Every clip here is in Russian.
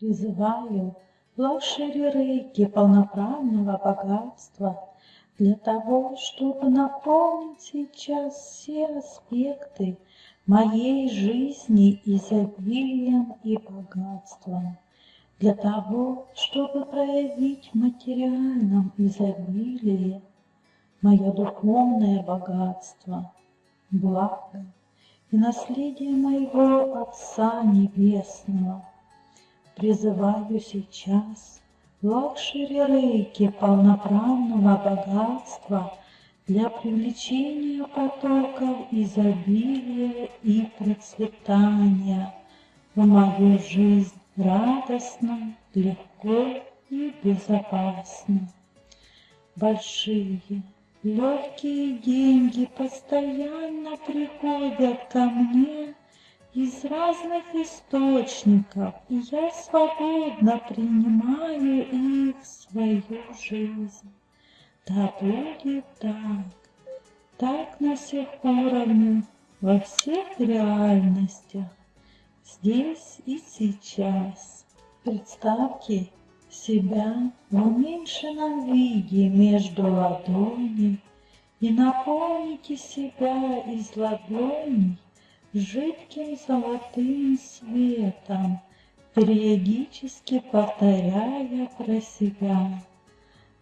Призываю luxury рейки полноправного богатства для того, чтобы наполнить сейчас все аспекты моей жизни изобилием и богатством, для того, чтобы проявить в материальном изобилии мое духовное богатство, благо и наследие моего Отца Небесного. Призываю сейчас luxury рейки полноправного богатства для привлечения потоков изобилия и процветания. В мою жизнь радостно, легко и безопасно. Большие, легкие деньги постоянно приходят ко мне из разных источников, и я свободно принимаю их в свою жизнь. Да будет так, так на всех уровнях, во всех реальностях, здесь и сейчас. Представьте себя в уменьшенном виде между ладоней и наполните себя из ладоней жидким золотым светом, периодически повторяя про себя.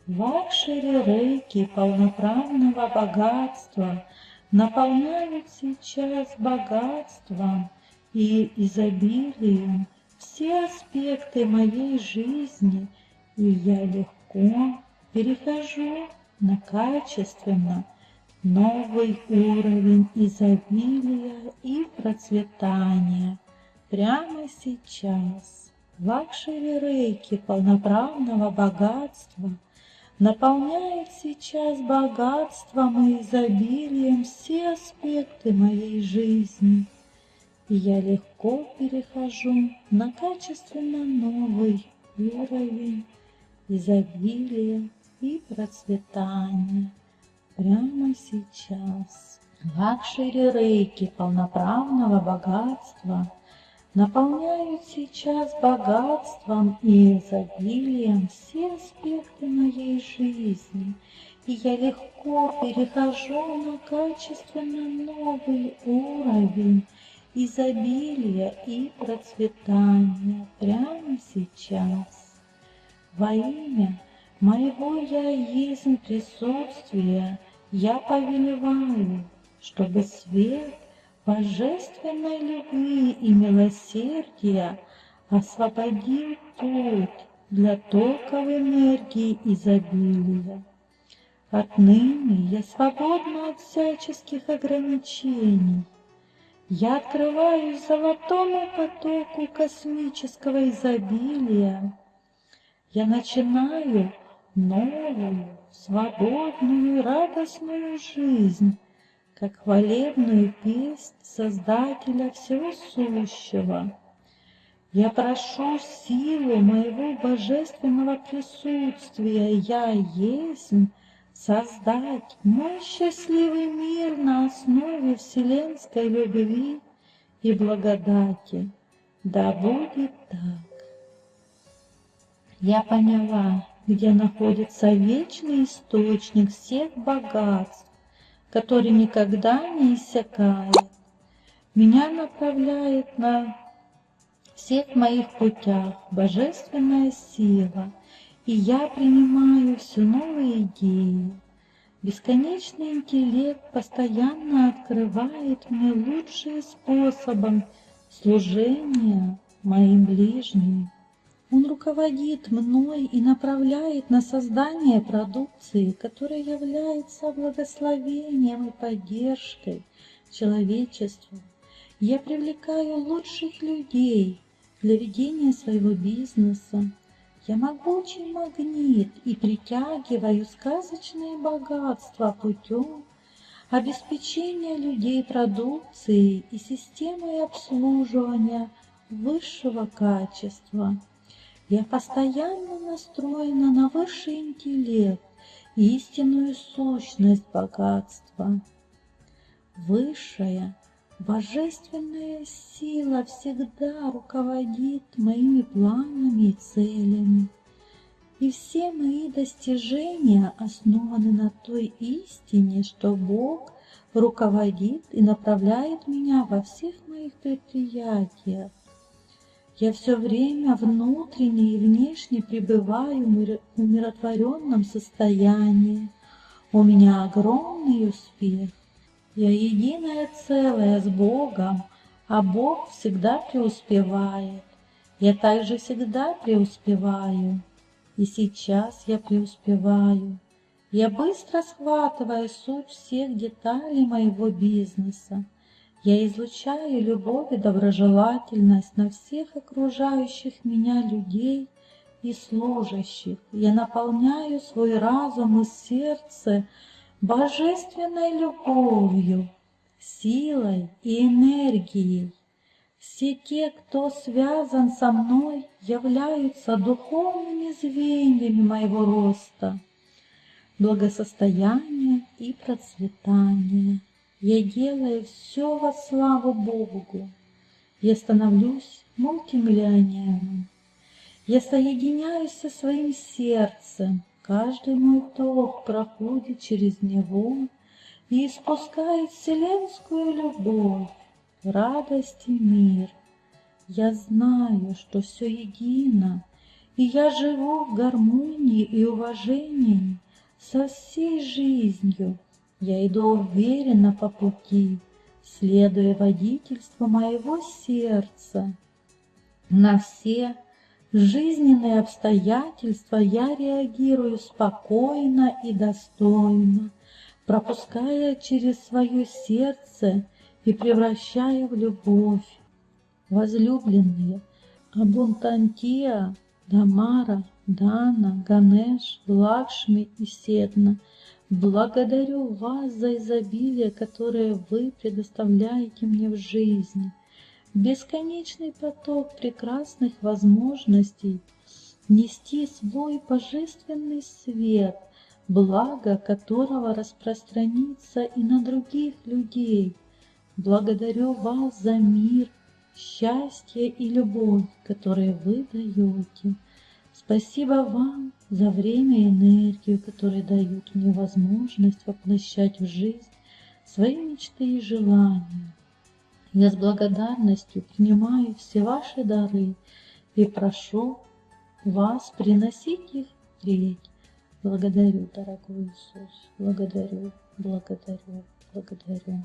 Luxury рейки полноправного богатства наполняют сейчас богатством и изобилием все аспекты моей жизни, и я легко перехожу на качественно новый уровень изобилия и процветания прямо сейчас. Luxury рейки полноправного богатства наполняет сейчас богатством и изобилием все аспекты моей жизни. И я легко перехожу на качественно новый уровень изобилия и процветания прямо сейчас. Luxury рейки полноправного богатства наполняют сейчас богатством и изобилием все аспекты моей жизни, и я легко перехожу на качественно новый уровень изобилия и процветания прямо сейчас. Во имя моего Я есть присутствия я повелеваю, чтобы свет божественной любви и милосердия освободил путь для токов энергии изобилия. Отныне я свободна от всяческих ограничений. Я открываюсь золотому потоку космического изобилия. Я начинаю новую, свободную, радостную жизнь, как хвалебную песнь Создателя Всего Сущего. Я прошу силу моего божественного присутствия, я есть, создать мой счастливый мир на основе вселенской любви и благодати. Да будет так. Я поняла, где находится вечный источник всех богатств, который никогда не иссякает. Меня направляет на всех моих путях божественная сила, и я принимаю все новые идеи. Бесконечный интеллект постоянно открывает мне лучшие способы служения моим ближним. Он руководит мной и направляет на создание продукции, которая является благословением и поддержкой человечеству. Я привлекаю лучших людей для ведения своего бизнеса. Я могучий магнит и притягиваю сказочные богатства путем обеспечения людей продукцией и системой обслуживания высшего качества. Я постоянно настроена на высший интеллект истинную сущность богатства. Высшая, Божественная сила всегда руководит моими планами и целями. И все мои достижения основаны на той истине, что Бог руководит и направляет меня во всех моих предприятиях. Я все время внутренне и внешне пребываю в умиротворенном состоянии. У меня огромный успех. Я единое целое с Богом, а Бог всегда преуспевает. Я также всегда преуспеваю. И сейчас я преуспеваю. Я быстро схватываю суть всех деталей моего бизнеса. Я излучаю любовь и доброжелательность на всех окружающих меня людей и служащих. Я наполняю свой разум и сердце божественной любовью, силой и энергией. Все те, кто связан со мной, являются духовными звеньями моего роста, благосостояния и процветания. Я делаю все во славу Богу. Я становлюсь мультимиллионером. Я соединяюсь со своим сердцем. Каждый мой вдох проходит через него и испускает вселенскую любовь, радость и мир. Я знаю, что все едино, и я живу в гармонии и уважении со всей жизнью, я иду уверенно по пути, следуя водительству моего сердца. На все жизненные обстоятельства я реагирую спокойно и достойно, пропуская через свое сердце и превращая в любовь. Возлюбленные, Абунтантия, Дамара, Дана, Ганеш, Лакшми и Седна – Благодарю вас за изобилие, которое вы предоставляете мне в жизни. Бесконечный поток прекрасных возможностей нести свой божественный свет, благо которого распространится и на других людей. Благодарю вас за мир, счастье и любовь, которые вы даете. Спасибо вам за время и энергию, которые дают мне возможность воплощать в жизнь свои мечты и желания. Я с благодарностью принимаю все ваши дары и прошу вас приносить их впредь. Благодарю, дорогой Иисус, благодарю, благодарю, благодарю.